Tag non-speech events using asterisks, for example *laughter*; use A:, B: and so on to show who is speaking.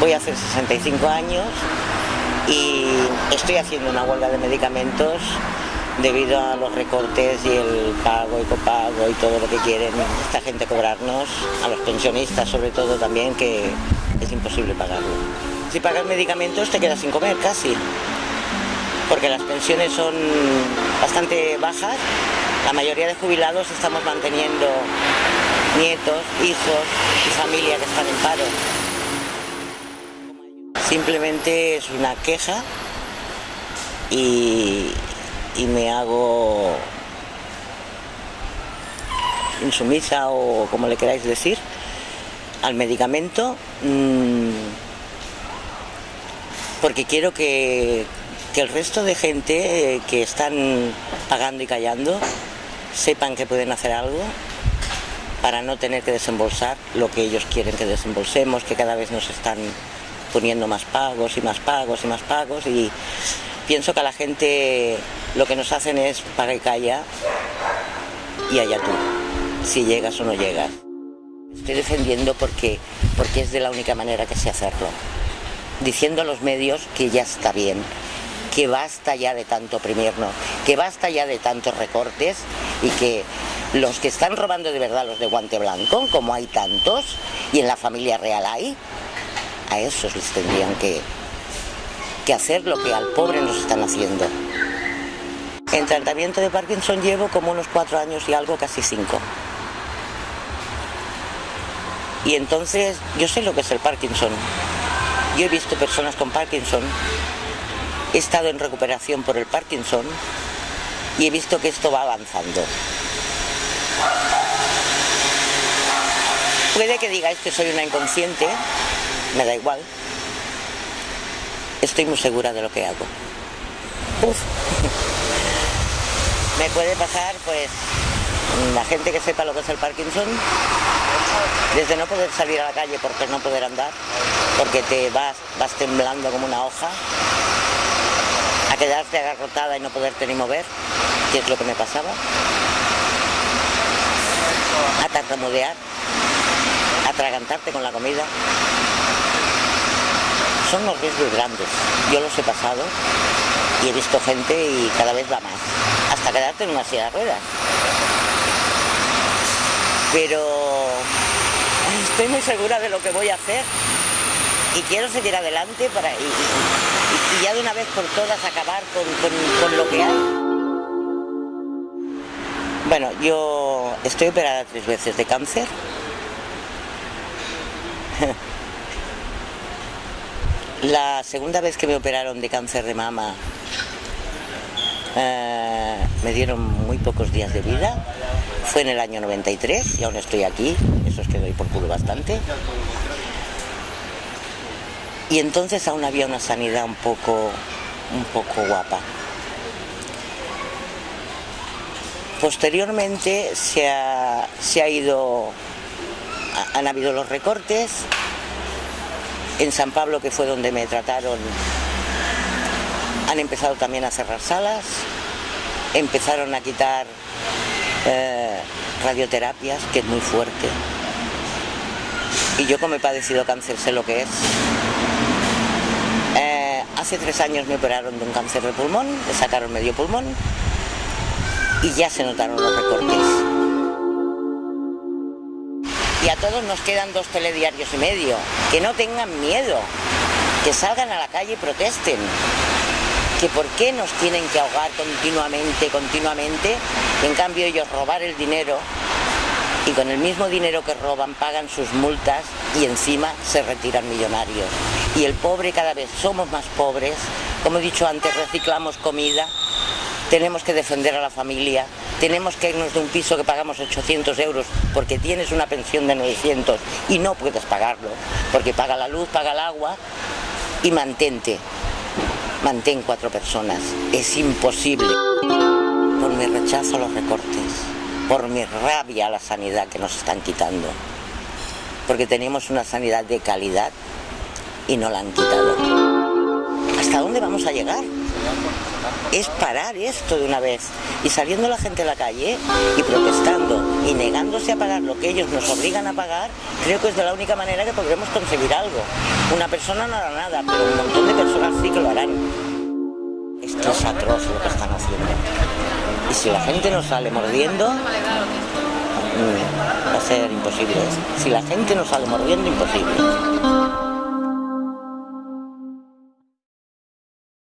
A: Voy a hacer 65 años y estoy haciendo una huelga de medicamentos debido a los recortes y el pago y copago y todo lo que quieren esta gente cobrarnos, a los pensionistas sobre todo también, que es imposible pagarlo. Si pagas medicamentos te quedas sin comer casi, porque las pensiones son bastante bajas, la mayoría de jubilados estamos manteniendo nietos, hijos y familia que están en paro. Simplemente es una queja y, me hago insumisa o como le queráis decir al medicamento mmm, porque quiero que, que, el resto de gente eh, que están pagando y callando sepan que pueden hacer algo para no tener que desembolsar lo que ellos quieren que desembolsemos, que cada vez nos están poniendo más pagos y más pagos y más pagos y pienso que a la gente lo que nos hacen es paga y calla y allá tú, si llegas o no llegas. Estoy defendiendo porque, porque es de la única manera que sé hacerlo. Diciendo a los medios que ya está bien, que basta ya de tanto oprimirnos, que basta ya de tantos recortes y que los que están robando de verdad los de guante blanco, como hay tantos, y en la familia real hay, a esos les tendrían que, que hacer lo que al pobre nos están haciendo. En tratamiento de Parkinson llevo como unos cuatro años y algo, casi cinco. Y entonces yo sé lo que es el Parkinson. Yo he visto personas con Parkinson, he estado en recuperación por el Parkinson y he visto que esto va avanzando. Puede que digáis que soy una inconsciente, me da igual. Estoy muy segura de lo que hago. Uf. *laughs* me puede pasar, pues, la gente que sepa lo que es el Parkinson, desde no poder salir a la calle porque no poder andar, porque te vas, vas temblando como una hoja, a quedarte agarrotada y no poderte ni mover, que es lo que me pasaba, a tartamudear, a atragantarte con la comida. Son los riesgos grandes, yo los he pasado y he visto gente y cada vez va más, hasta quedarte en una silla de ruedas. Pero estoy muy segura de lo que voy a hacer y quiero seguir adelante para y, y, ya de una vez por todas acabar con, con lo que hay. Bueno, yo estoy operada tres veces de cáncer. *laughs* La segunda vez que me operaron de cáncer de mama eh, me dieron muy pocos días de vida. Fue en el año 93 y aún estoy aquí, eso es que doy por culo bastante. Y entonces aún había una sanidad un poco, un poco guapa. Posteriormente se ha, se ha ido, han habido los recortes. En San Pablo, que fue donde me trataron, han empezado también a cerrar salas, empezaron a quitar eh, radioterapias, que es muy fuerte. Y yo como he padecido cáncer sé lo que es. Eh, hace tres años me operaron de un cáncer de pulmón, me sacaron medio pulmón y ya se notaron los recortes. A todos nos quedan dos telediarios y medio. Que no tengan miedo, que salgan a la calle y protesten. Que por qué nos tienen que ahogar continuamente, continuamente, en cambio ellos robar el dinero y con el mismo dinero que roban pagan sus multas y encima se retiran millonarios. Y el pobre cada vez somos más pobres, como he dicho antes, reciclamos comida, tenemos que defender a la familia, tenemos que irnos de un piso que pagamos 800 euros porque tienes una pensión de 900 y no puedes pagarlo, porque paga la luz, paga el agua y mantente, mantén cuatro personas, es imposible. Por mi rechazo a los recortes, por mi rabia a la sanidad que nos están quitando, porque tenemos una sanidad de calidad y no la han quitado. ¿Hasta dónde vamos a llegar? Es parar esto de una vez y saliendo la gente a la calle y protestando y negándose a pagar lo que ellos nos obligan a pagar, creo que es de la única manera que podremos conseguir algo. Una persona no hará nada, pero un montón de personas sí que lo harán. Esto es atroz lo que están haciendo. Y si la gente no sale mordiendo, mm, va a ser imposible. Si la gente no sale mordiendo, imposible.